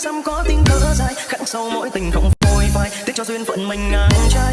xa xăm có tiếng thở dài, khắc sâu mỗi tình không phôi phai, tiếc cho duyên phận mình ngang trái